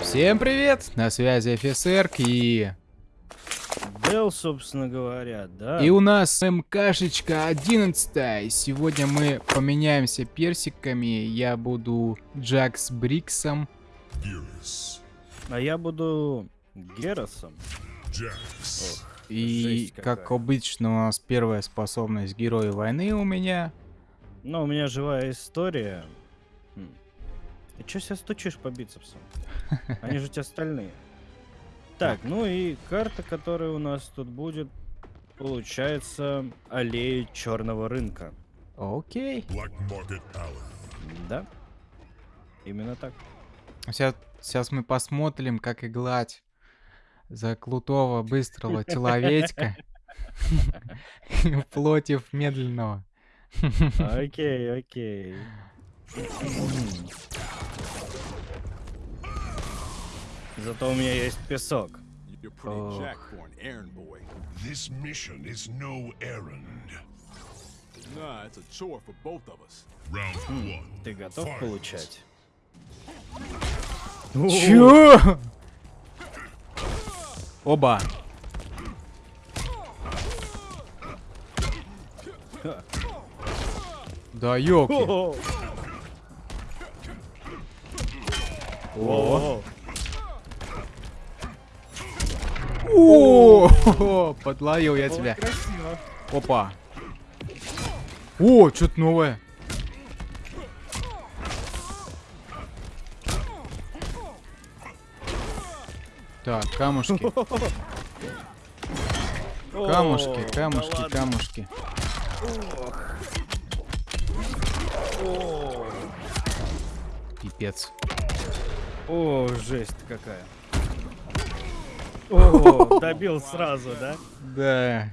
Всем привет! На связи офицер и... Дел, собственно говоря, да. И у нас МКшечка 11. Сегодня мы поменяемся персиками. Я буду Джак с Бриксом. А я буду Геросом. Jax. И, Жесть как обычно, у нас первая способность Герои войны у меня. Ну, у меня живая история. Хм. Ты чё себя стучишь по бицепсам? Они же у тебя стальные. Так, ну и карта, которая у нас тут будет, получается, аллея черного рынка. Окей. Да? Именно так. Сейчас, сейчас мы посмотрим, как играть за крутого, быстрого человечка против медленного. Окей, окей. Зато у меня есть песок. Oh. This mission is no errand. Nah, it's a chore for both of us. Round one. Ты готов получать? Чё? Оба. Да ёлки. О, О, о, О, подловил я о, тебя. Красиво. Опа. О, что-то новое. Так, камушки, О, камушки, да камушки, камушки. Пипец. О, жесть какая. О, добил сразу, да? Да.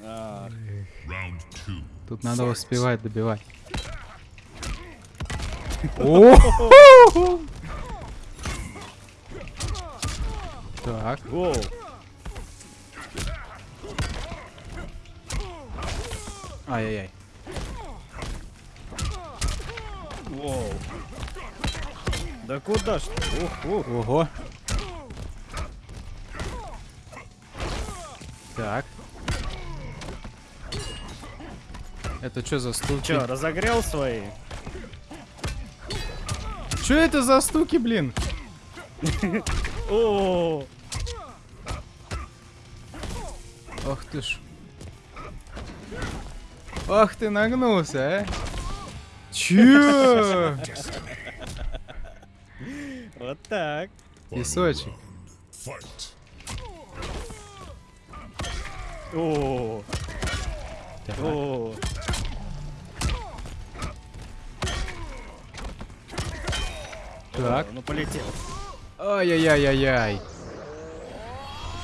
А, two. Тут надо успевать добивать. О! Так, Воу. ай-яй-яй. Воу. Да куда ж ты? Ух, ух. Ого. Так. Это что за стуки? Чё, разогрел свои? Что это за стуки, блин? О, Ах ты ж. Ах ты нагнулся, а? Чё? вот так. Песочек. О, о. Так. Ну полетел. Ай-яй-яй-яй-яй.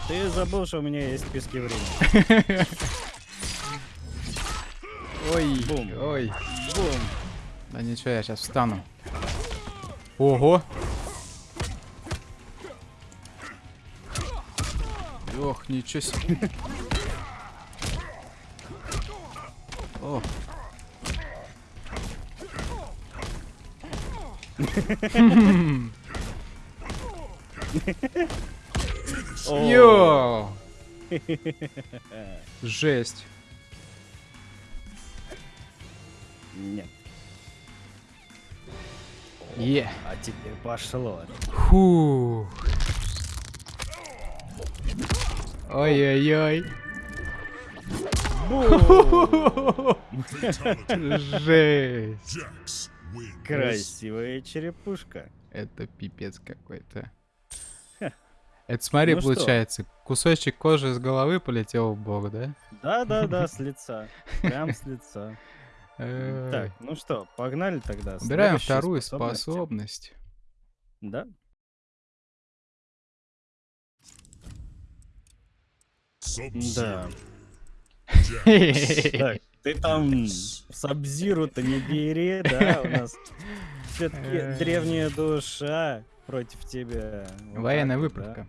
Ты забыл, что у меня есть списки времени. Ой, Бум. ой. Бум. Да ничего, я сейчас встану. Ого. Ох, ничего себе. О. Йоу. Жесть. Нет. Е. А теперь пошло. Фу. Ой-ой-ой. Жесть. Красивая черепушка. Это пипец какой-то. Это смотри, Ну что? получается, кусочек кожи с головы полетел в бок, да? Да-да-да, с лица. Прям с лица. Э, Так, ну что, погнали тогда. Убираем вторую способность. Да? Да. Так, ты там Сабзиру-то не бери, да? У нас все-таки древняя душа против тебя. Военная выправка.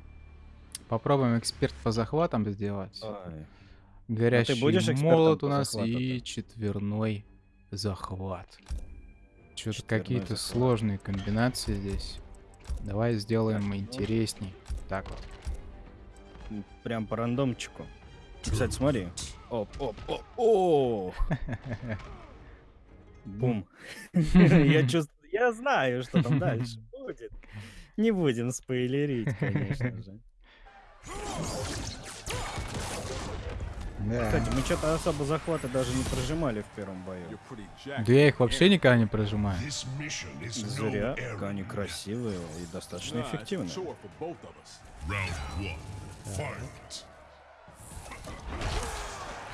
Попробуем эксперт по захватам сделать. да. Ой. Горящий будешь экспертом молот по у нас и четверной захват. Что-то какие-то сложные комбинации здесь. Давай сделаем ну. интересней. Так вот. Прям по рандомчику. Кстати, смотри. Оп, оп, оп, о! Бум. Я чувствую, я знаю, что там дальше будет. Не будем спойлерить, конечно же. Да. Кстати, мы что-то особо захваты даже не прожимали в первом бою. Да я их вообще никогда не прожимаю. Зря, они красивые и достаточно эффективные.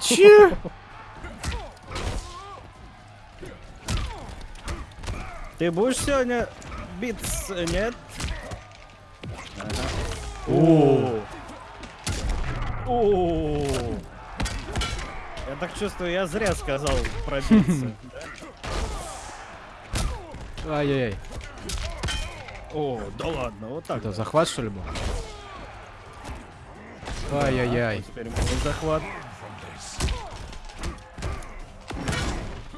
Че? Ты будешь сегодня биться, нет? Ага. О. О. Я так чувствую, я зря сказал пробиться. Ай-яй-яй. О, да ладно, вот так. Это захват что ли был? Ай-яй-яй. Теперь мой захват.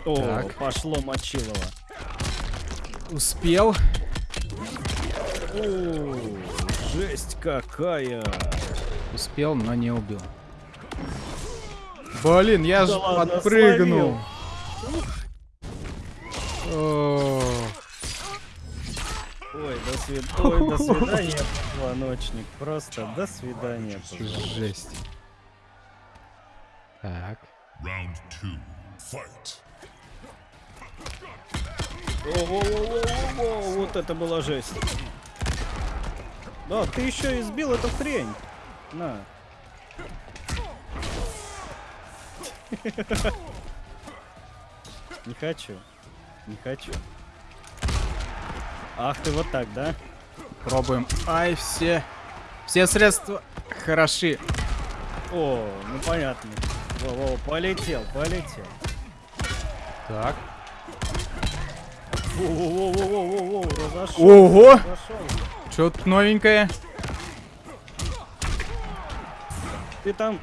О, Так. пошло Мочилово. Успел. О, жесть какая. Успел, но не убил. Блин, я Да ж ладно, подпрыгнул. Ой, до свид... Ой, до свидания, позвоночник. Просто до свидания, позвоночник. Жесть. Так. Round two. Fight. О-о-о-о-о-о, вот это была жесть. Да, ты еще и сбил эту хрень. На. Не хочу. Не хочу. Ах ты вот так, да? Пробуем. Ай, все. Все средства хороши. О, ну понятно. Во-во, полетел, полетел. Так. Во-во-во-во-во-во, разошелся. Ого! разошелся. Что-то новенькое. Ты там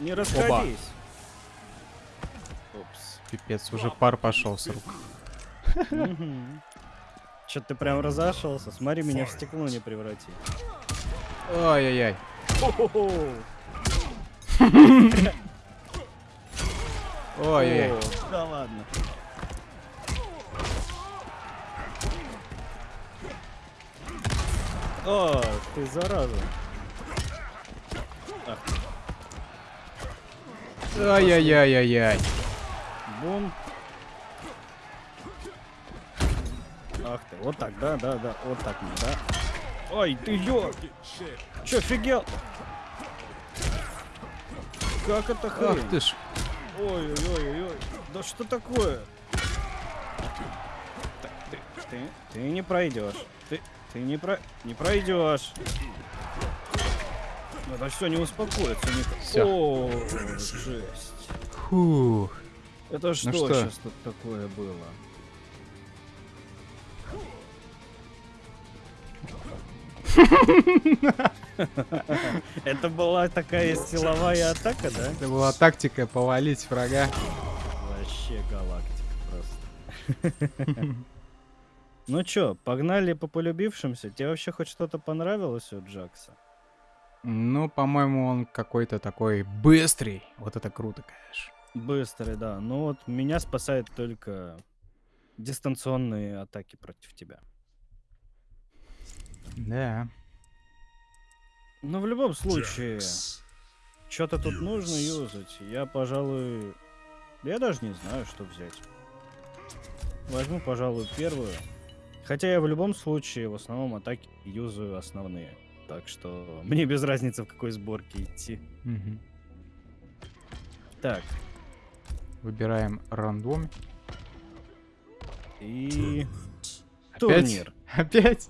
не расходись. Упс. Пипец, уже пар пошел с рук. Че ты прям разошелся? Смотри, меня в стекло не преврати. Ай-яй-яй. Ой-яй-яй. О, Да ладно. О, ты зараза. Ай-яй-яй-яй-яй. Бум. Ах ты, вот так, да, да, да, вот так, да. Ой, ты ё! Чё, офигел? Как это Ах хрень? ты ж. Ой-ой-ой-ой. Да что такое? Так, ты, ты, ты не пройдешь. Ты, ты не про, не пройдешь. Это все не успокоится никак. Всё. О, жесть. Фух. Это что, что? сейчас тут такое было? Это была такая силовая атака, да? Это была тактика повалить врага. Вообще галактика просто. Ну чё, погнали по полюбившимся? Тебе вообще хоть что-то понравилось у Джакса? Ну, по-моему, он какой-то такой быстрый. Вот это круто, конечно. Быстрый, да. Ну вот меня спасает только дистанционные атаки против тебя. Да. Но в любом случае, что-то тут нужно юзать. Я, пожалуй... Я даже не знаю, что взять. Возьму, пожалуй, первую. Хотя я в любом случае в основном атаки юзаю основные. Так что мне без разницы, в какой сборке идти. Мгм. Так, Выбираем рандом. и... Опять? Турнир. Опять?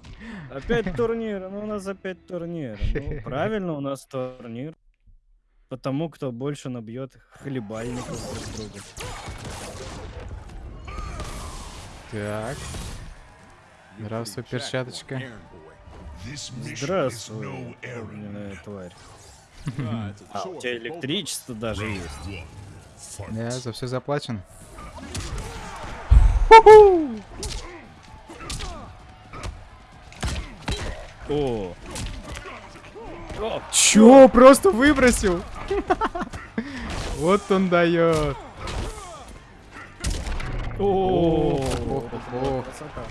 Опять турнир. Ну, у нас опять турнир. Ну, правильно, у нас турнир. Потому кто больше набьет хлебальников друг друга. Так. Здравствуй, перчаточка. Здравствуй, огненная тварь. А, у тебя электричество даже есть. Да, за все заплачено. О, Чё, просто выбросил? Вот он дает. о, Ох, ох, ох. красота.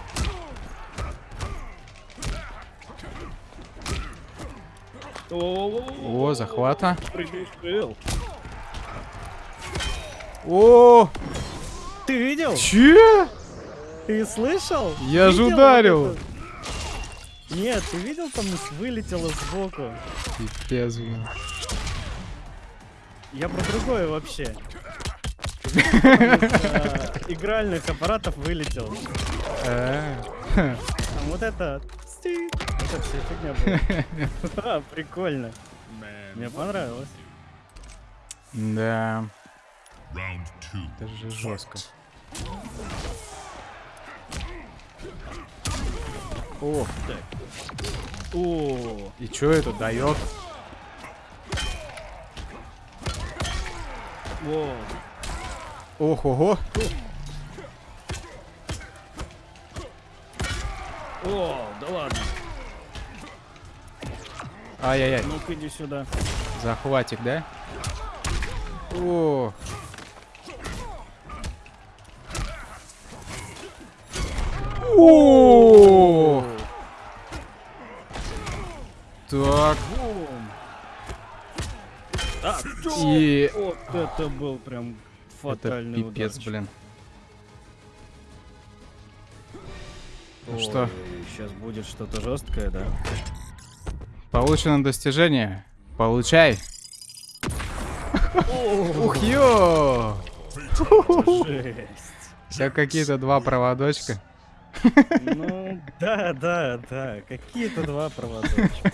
О, захвата. О, Ты видел? че? Ты слышал? Я же ударил. вот? Нет, ты видел, там вылетело сбоку. Пипец, блин. Я про другое вообще. Э, Игральных аппаратов вылетел. Э, вот это... Это все фигня была. А, Прикольно. Мне понравилось. Да, это же жестко. О, О, и чё это дает? о, Ох, ого. о, да ладно. Ай-яй-яй, Ну-ка иди сюда. захватик, да? О. О. Так, и вот это был прям это фатальный пипец, ударчик. блин. Ну Ой, что? Сейчас будет что-то жесткое, да? Получено достижение. Получай. Ух, ё! Все какие-то два проводочка. Ну, да, да, да. Какие-то два проводочка.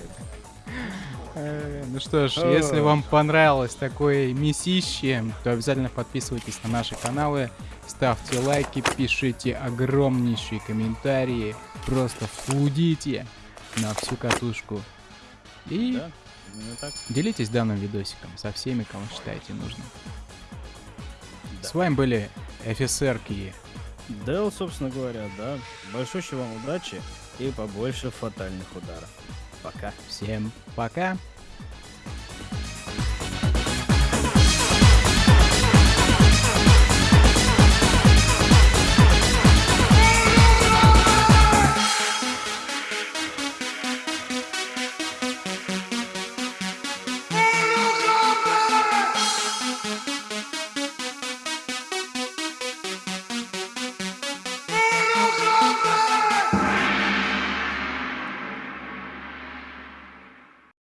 Э, Ну что ж, если вам понравилось такое месище, то обязательно подписывайтесь на наши каналы, ставьте лайки, пишите огромнейшие комментарии, просто флудите на всю катушку. И Да, так. делитесь данным видосиком со всеми, кому считаете нужным. С вами были офицерки. Дэл, собственно говоря, да. Большой вам удачи и побольше фатальных ударов. Пока. Всем пока!